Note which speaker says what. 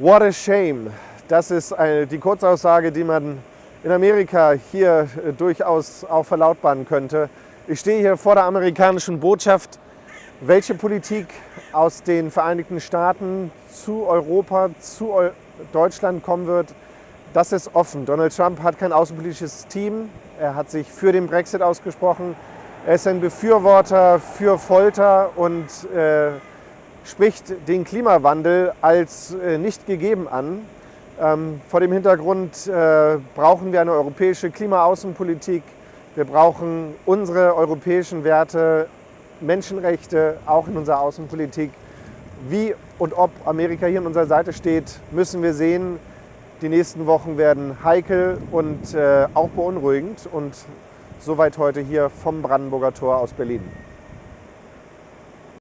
Speaker 1: What a shame. Das ist die Kurzaussage, die man in Amerika hier äh, durchaus auch verlautbaren könnte. Ich stehe hier vor der amerikanischen Botschaft. Welche Politik aus den Vereinigten Staaten zu Europa, zu Deutschland kommen wird, das ist offen. Donald Trump hat kein außenpolitisches Team. Er hat sich für den Brexit ausgesprochen. Er ist ein Befürworter für Folter und äh, spricht den Klimawandel als äh, nicht gegeben an. Ähm, vor dem Hintergrund äh, brauchen wir eine europäische Klimaaußenpolitik. Wir brauchen unsere europäischen Werte, Menschenrechte auch in unserer Außenpolitik. Wie und ob Amerika hier an unserer Seite steht, müssen wir sehen. Die nächsten Wochen werden heikel und äh, auch beunruhigend. Und soweit heute hier vom Brandenburger Tor aus Berlin.